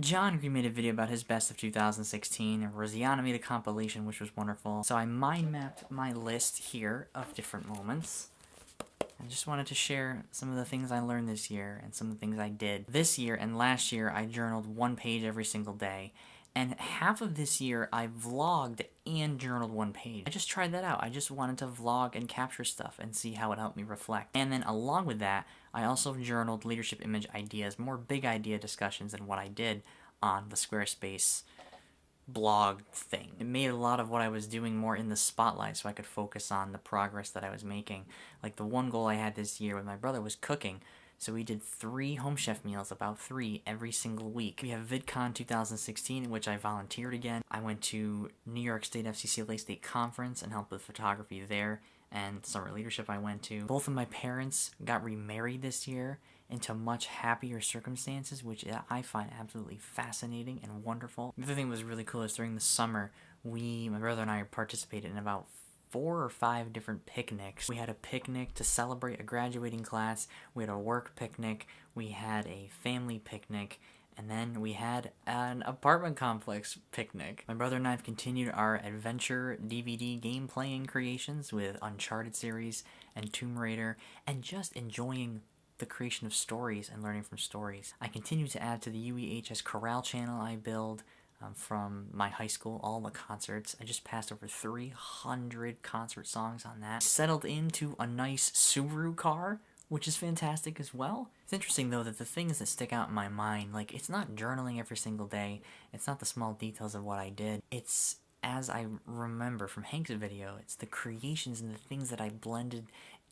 John Green made a video about his best of 2016, and Rosianna made a compilation, which was wonderful. So I mind mapped my list here of different moments. I just wanted to share some of the things I learned this year and some of the things I did. This year and last year, I journaled one page every single day. And half of this year, I vlogged and journaled one page. I just tried that out. I just wanted to vlog and capture stuff and see how it helped me reflect. And then along with that, I also journaled leadership image ideas, more big idea discussions than what I did on the Squarespace blog thing. It made a lot of what I was doing more in the spotlight so I could focus on the progress that I was making. Like the one goal I had this year with my brother was cooking. So we did three Home Chef meals, about three every single week. We have VidCon 2016, in which I volunteered again. I went to New York State FCCLA State Conference and helped with photography there and summer leadership I went to. Both of my parents got remarried this year into much happier circumstances, which I find absolutely fascinating and wonderful. The other thing that was really cool is during the summer, we, my brother and I participated in about four or five different picnics. We had a picnic to celebrate a graduating class, we had a work picnic, we had a family picnic, and then we had an apartment complex picnic. My brother and I have continued our adventure DVD game playing creations with Uncharted series and Tomb Raider, and just enjoying the creation of stories and learning from stories. I continue to add to the UEHS Corral channel I build, um, from my high school, all the concerts. I just passed over 300 concert songs on that. Settled into a nice Subaru car, which is fantastic as well. It's interesting though that the things that stick out in my mind, like it's not journaling every single day, it's not the small details of what I did, it's as I remember from Hank's video, it's the creations and the things that I blended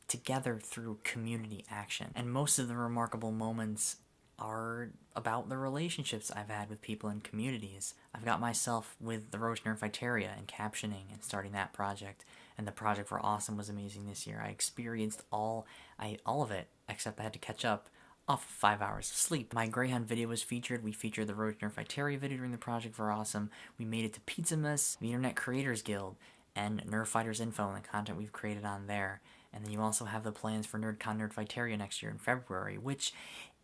together through community action. And most of the remarkable moments are about the relationships I've had with people in communities. I've got myself with the Roach Nerdfighteria and captioning and starting that project. And the project for Awesome was amazing this year. I experienced all I all of it, except I had to catch up off of five hours of sleep. My Greyhound video was featured. We featured the Roach Nerdfighteria video during the project for Awesome. We made it to Pizzamas, the Internet Creators Guild, and Nerdfighters Info and the content we've created on there. And then you also have the plans for NerdCon Nerdfighteria next year in February, which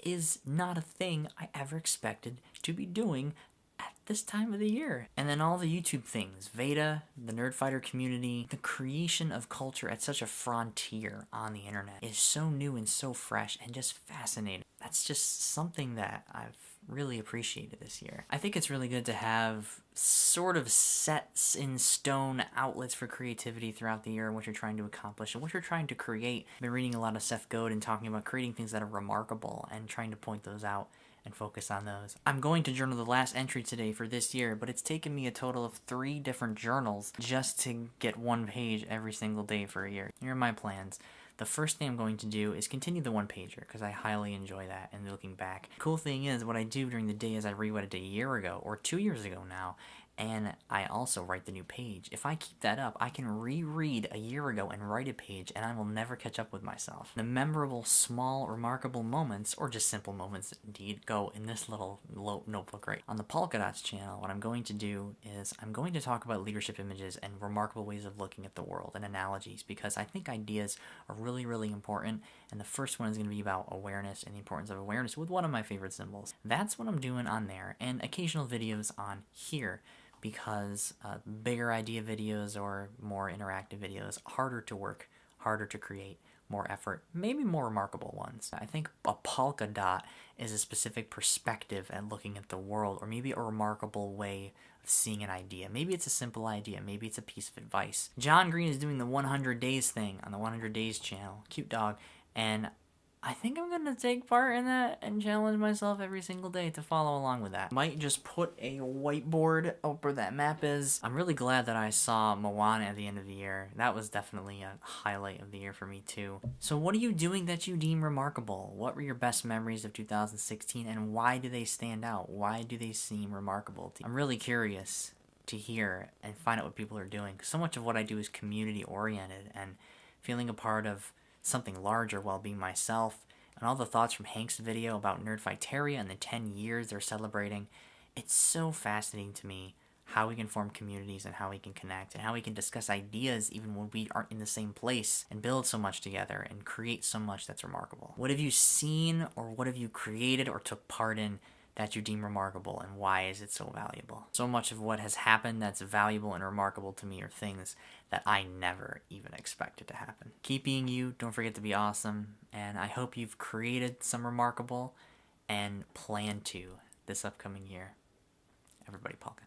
is not a thing I ever expected to be doing at this time of the year. And then all the YouTube things, VEDA, the Nerdfighter community, the creation of culture at such a frontier on the internet is so new and so fresh and just fascinating. That's just something that I've really appreciated this year. I think it's really good to have sort of sets in stone outlets for creativity throughout the year and what you're trying to accomplish and what you're trying to create. I've been reading a lot of Seth Godin talking about creating things that are remarkable and trying to point those out and focus on those. I'm going to journal the last entry today for this year, but it's taken me a total of three different journals just to get one page every single day for a year. Here are my plans. The first thing I'm going to do is continue the one pager because I highly enjoy that and looking back. Cool thing is what I do during the day is I read what I did a year ago or two years ago now and I also write the new page. If I keep that up, I can reread a year ago and write a page, and I will never catch up with myself. The memorable, small, remarkable moments, or just simple moments indeed, go in this little notebook right. On the Polka Dots channel, what I'm going to do is I'm going to talk about leadership images and remarkable ways of looking at the world and analogies, because I think ideas are really, really important, and the first one is going to be about awareness and the importance of awareness with one of my favorite symbols. That's what I'm doing on there, and occasional videos on here because uh, bigger idea videos or more interactive videos harder to work, harder to create, more effort, maybe more remarkable ones. I think a polka dot is a specific perspective at looking at the world, or maybe a remarkable way of seeing an idea. Maybe it's a simple idea, maybe it's a piece of advice. John Green is doing the 100 Days thing on the 100 Days channel, cute dog, and I think I'm gonna take part in that and challenge myself every single day to follow along with that. Might just put a whiteboard up where that map is. I'm really glad that I saw Moana at the end of the year. That was definitely a highlight of the year for me too. So what are you doing that you deem remarkable? What were your best memories of 2016 and why do they stand out? Why do they seem remarkable I'm really curious to hear and find out what people are doing. So much of what I do is community oriented and feeling a part of something larger while being myself, and all the thoughts from Hank's video about Nerdfighteria and the 10 years they're celebrating. It's so fascinating to me how we can form communities and how we can connect and how we can discuss ideas even when we aren't in the same place and build so much together and create so much that's remarkable. What have you seen or what have you created or took part in that you deem remarkable and why is it so valuable? So much of what has happened that's valuable and remarkable to me are things that I never even expected to happen. Keep being you, don't forget to be awesome, and I hope you've created some remarkable and plan to this upcoming year. Everybody, Polka.